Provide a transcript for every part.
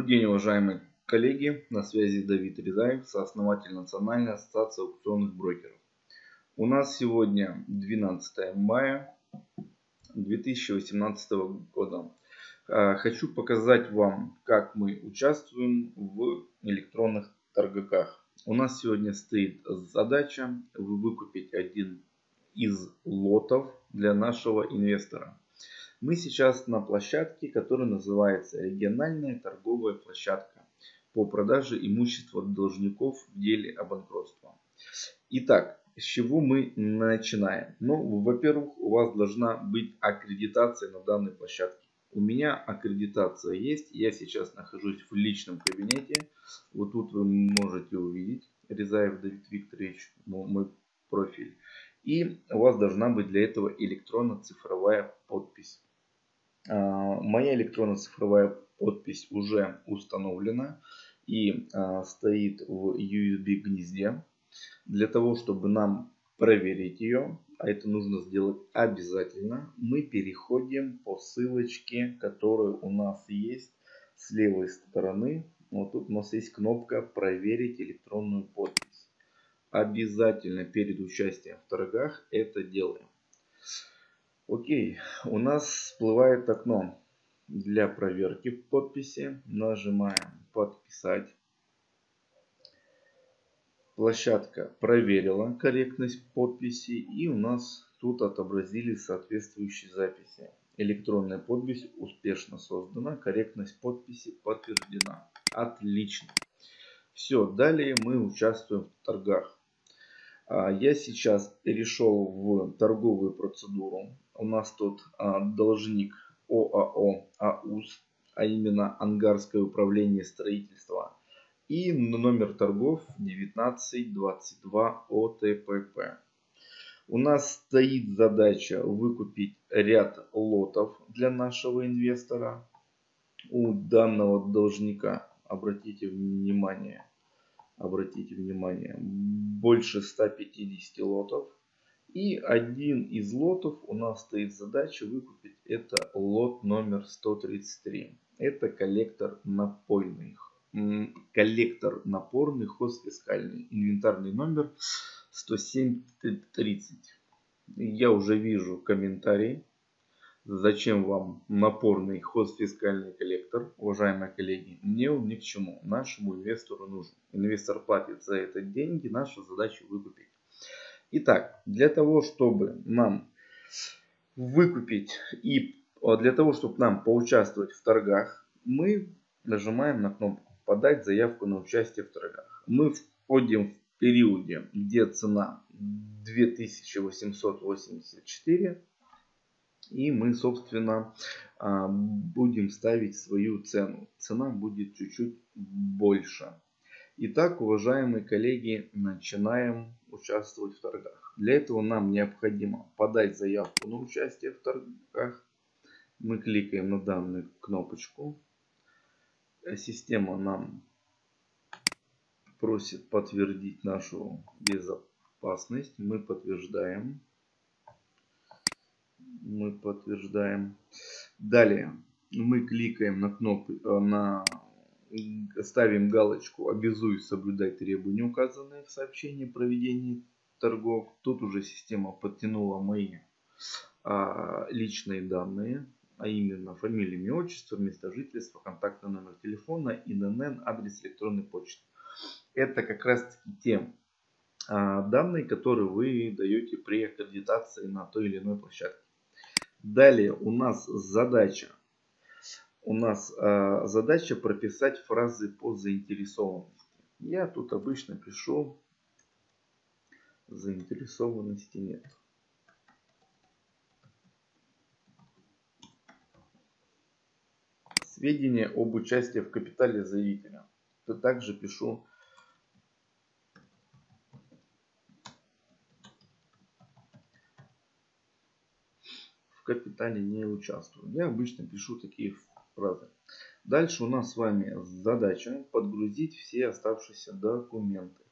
Добрый день, уважаемые коллеги. На связи Давид Резаев, сооснователь Национальной ассоциации аукционных брокеров. У нас сегодня 12 мая 2018 года. А, хочу показать вам, как мы участвуем в электронных торгах. У нас сегодня стоит задача выкупить один из лотов для нашего инвестора. Мы сейчас на площадке, которая называется региональная торговая площадка по продаже имущества должников в деле о банкротстве. Итак, с чего мы начинаем? Ну, во-первых, у вас должна быть аккредитация на данной площадке. У меня аккредитация есть. Я сейчас нахожусь в личном кабинете. Вот тут вы можете увидеть Резаев Давид Викторович, мой профиль. И у вас должна быть для этого электронно-цифровая подпись. А, моя электронно-цифровая подпись уже установлена и а, стоит в USB гнезде. Для того, чтобы нам проверить ее, а это нужно сделать обязательно, мы переходим по ссылочке, которая у нас есть с левой стороны. Вот тут у нас есть кнопка «Проверить электронную подпись». Обязательно перед участием в торгах это делаем. Окей, у нас всплывает окно для проверки подписи. Нажимаем подписать. Площадка проверила корректность подписи и у нас тут отобразились соответствующие записи. Электронная подпись успешно создана, корректность подписи подтверждена. Отлично. Все, далее мы участвуем в торгах. А, я сейчас перешел в торговую процедуру. У нас тут а, должник ОАО АУС, а именно Ангарское управление строительства. И номер торгов 1922 ОТПП. У нас стоит задача выкупить ряд лотов для нашего инвестора. У данного должника, обратите внимание, обратите внимание, больше 150 лотов. И один из лотов у нас стоит задача выкупить. Это лот номер 133. Это коллектор напольных. Коллектор напорный хозфискальный. Инвентарный номер 10730. Я уже вижу комментарий. Зачем вам напорный хозфискальный коллектор, уважаемые коллеги? Мне он ни к чему. Нашему инвестору нужен. Инвестор платит за это деньги. Наша задача выкупить. Итак, для того, чтобы нам выкупить и а, для того, чтобы нам поучаствовать в торгах, мы нажимаем на кнопку «Подать заявку на участие в торгах». Мы входим в периоде, где цена 2884. И мы, собственно, а, будем ставить свою цену. Цена будет чуть-чуть больше. Итак, уважаемые коллеги, начинаем участвовать в торгах. Для этого нам необходимо подать заявку на участие в торгах. Мы кликаем на данную кнопочку. Система нам просит подтвердить нашу безопасность. Мы подтверждаем. Мы подтверждаем. Далее мы кликаем на кнопку на ставим галочку «Обязуюсь соблюдать требования, указанные в сообщении о проведении торгов». Тут уже система подтянула мои а, личные данные, а именно фамилия, имя, отчество, место жительства, контактный номер телефона, ИНН, адрес электронной почты. Это как раз таки те а, данные, которые вы даете при аккредитации на той или иной площадке. Далее у нас задача у нас э, задача прописать фразы по заинтересованности. Я тут обычно пишу заинтересованности нет. Сведения об участии в капитале заявителя. То также пишу в капитале не участвую. Я обычно пишу такие фразы. Дальше у нас с вами задача подгрузить все оставшиеся документы.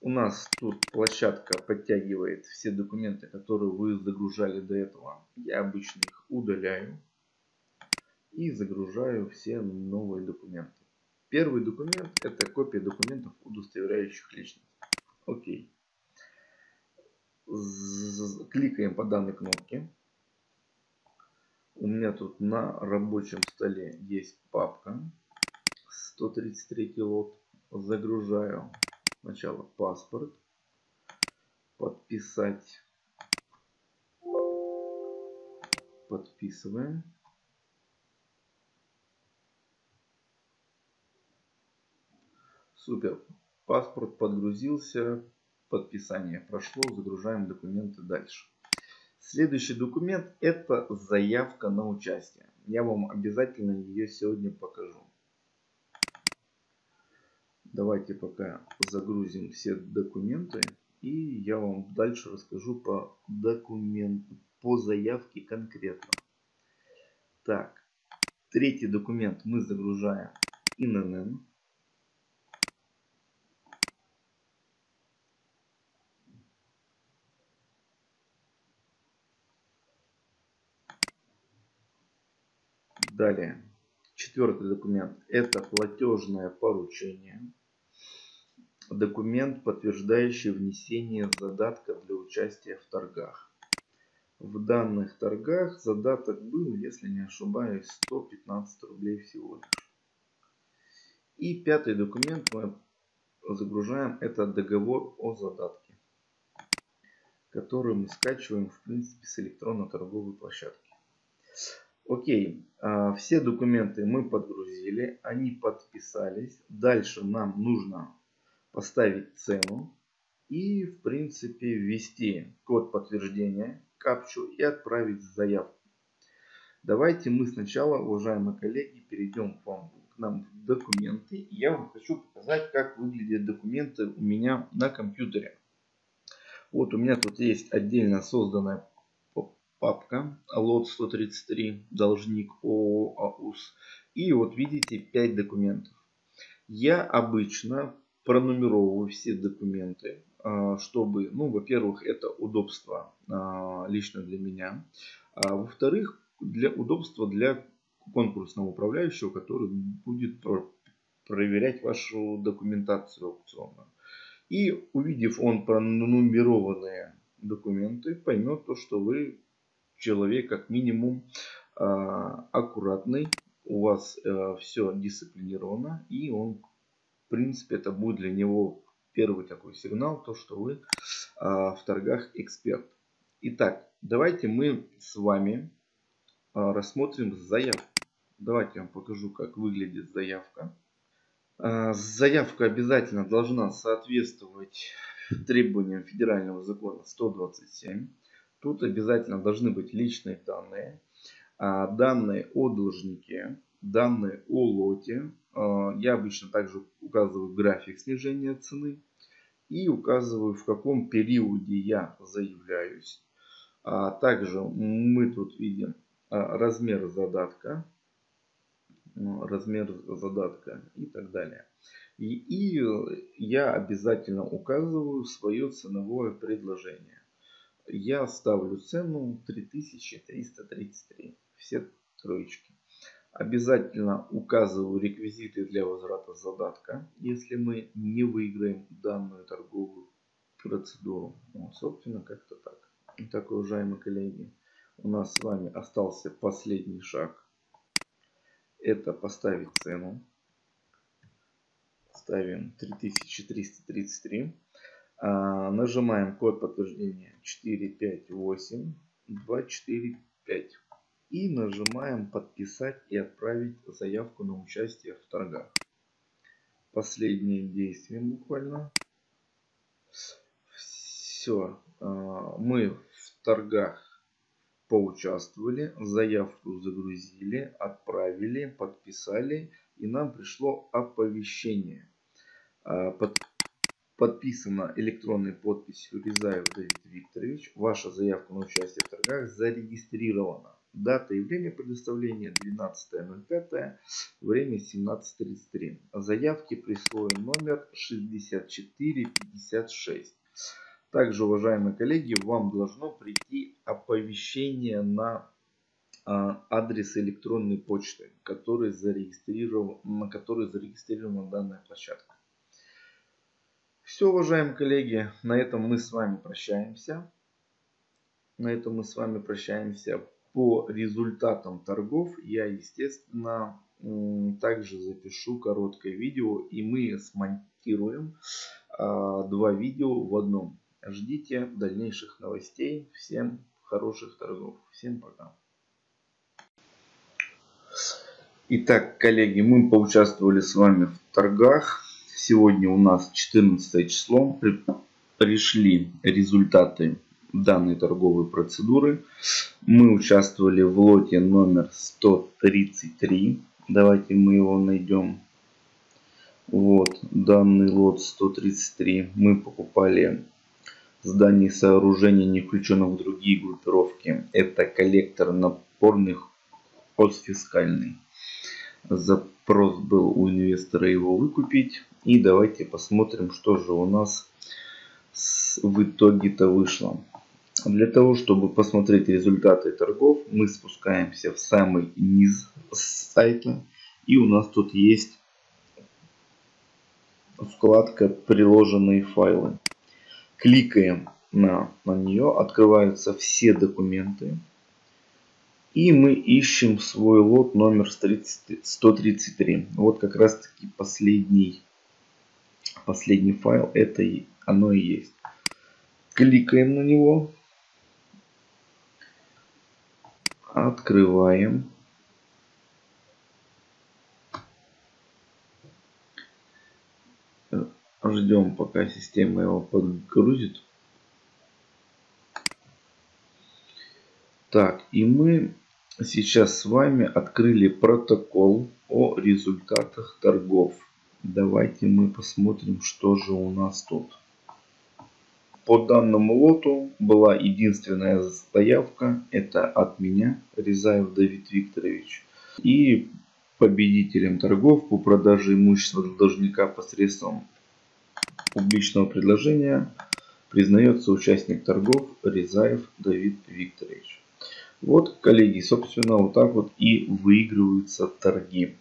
У нас тут площадка подтягивает все документы, которые вы загружали до этого. Я обычно их удаляю. и загружаю все новые документы. Первый документ это копия документов, удостоверяющих личность. Окей. Кликаем по данной кнопке. У меня тут на рабочем столе есть папка 133 лот. Загружаю сначала паспорт. Подписать. Подписываем. Супер. Паспорт подгрузился. Подписание прошло. Загружаем документы дальше. Следующий документ это заявка на участие. Я вам обязательно ее сегодня покажу. Давайте пока загрузим все документы. И я вам дальше расскажу по документу, по заявке конкретно. Так, третий документ мы загружаем ИНН. Далее, четвертый документ – это платежное поручение. Документ, подтверждающий внесение задатка для участия в торгах. В данных торгах задаток был, если не ошибаюсь, 115 рублей всего лишь. И пятый документ мы загружаем, это договор о задатке, который мы скачиваем в принципе с электронно-торговой площадки. Окей, а, все документы мы подгрузили, они подписались. Дальше нам нужно поставить цену и в принципе ввести код подтверждения, капчу и отправить заявку. Давайте мы сначала, уважаемые коллеги, перейдем к вам нам документы. Я вам хочу показать, как выглядят документы у меня на компьютере. Вот у меня тут есть отдельно созданная папка лот 133 должник ООО АУС. И вот видите 5 документов. Я обычно пронумеровываю все документы, а, чтобы, ну, во-первых, это удобство а, лично для меня. А во-вторых, для удобства для конкурсного управляющего, который будет проверять вашу документацию аукционную. И увидев он пронумерованные документы, поймет то, что вы человек как минимум а, аккуратный, у вас э, все дисциплинировано, и он, в принципе, это будет для него первый такой сигнал, то, что вы а, в торгах эксперт. Итак, давайте мы с вами а, рассмотрим заявку. Давайте я вам покажу, как выглядит заявка. Заявка обязательно должна соответствовать требованиям федерального закона 127. Тут обязательно должны быть личные данные, а, данные о должнике, данные о лоте. А, я обычно также указываю график снижения цены и указываю в каком периоде я заявляюсь. А также мы тут видим размер задатка, размер задатка и так далее. И, и я обязательно указываю свое ценовое предложение я ставлю цену 3333. Все троечки. Обязательно указываю реквизиты для возврата задатка, если мы не выиграем данную торговую процедуру. Вот, собственно, как-то так. Итак, уважаемые коллеги, у нас с вами остался последний шаг. Это поставить цену. Ставим 3333. А, нажимаем код подтверждения 458 245 и нажимаем подписать и отправить заявку на участие в торгах. Последнее действие буквально. Все, а, мы в торгах поучаствовали, заявку загрузили, отправили, подписали и нам пришло оповещение. А, под подписана электронной подписью Рязаев Давид Викторович. Ваша заявка на участие в торгах зарегистрирована. Дата явления предоставления 12.05, время 17.33. Заявки присвоен номер 6456. Также, уважаемые коллеги, вам должно прийти оповещение на а, адрес электронной почты, который зарегистрирован, на который зарегистрирована данная площадка. Все, уважаемые коллеги, на этом мы с вами прощаемся. На этом мы с вами прощаемся. По результатам торгов я, естественно, также запишу короткое видео и мы смонтируем а, два видео в одном. Ждите дальнейших новостей. Всем хороших торгов. Всем пока. Итак, коллеги, мы поучаствовали с вами в торгах. Сегодня у нас 14 число. Пришли результаты данной торговой процедуры. Мы участвовали в лоте номер 133. Давайте мы его найдем. Вот, данный лот 133. Мы покупали зданий сооружения, не включенных в другие группировки. Это коллектор напорных постфискальный. Запрос был у инвестора его выкупить. И давайте посмотрим, что же у нас в итоге-то вышло. Для того, чтобы посмотреть результаты торгов, мы спускаемся в самый низ сайта. И у нас тут есть вкладка «Приложенные файлы». Кликаем на, на нее, открываются все документы. И мы ищем свой лот номер 133. Вот как раз таки последний, последний файл. Это оно и есть. Кликаем на него. Открываем. Ждем, пока система его подгрузит. Так, и мы сейчас с вами открыли протокол о результатах торгов. Давайте мы посмотрим, что же у нас тут. По данному лоту была единственная заявка. Это от меня, Резаев Давид Викторович. И победителем торгов по продаже имущества должника посредством публичного предложения признается участник торгов Резаев Давид Викторович. Вот, коллеги, собственно, вот так вот и выигрываются торги.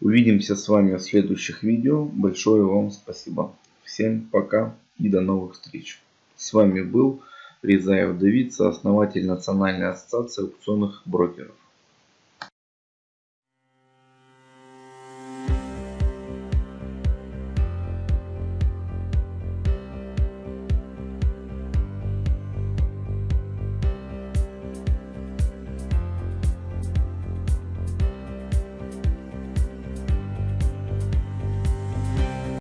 Увидимся с вами в следующих видео. Большое вам спасибо. Всем пока и до новых встреч. С вами был Резаев Давид, сооснователь Национальной ассоциации аукционных брокеров.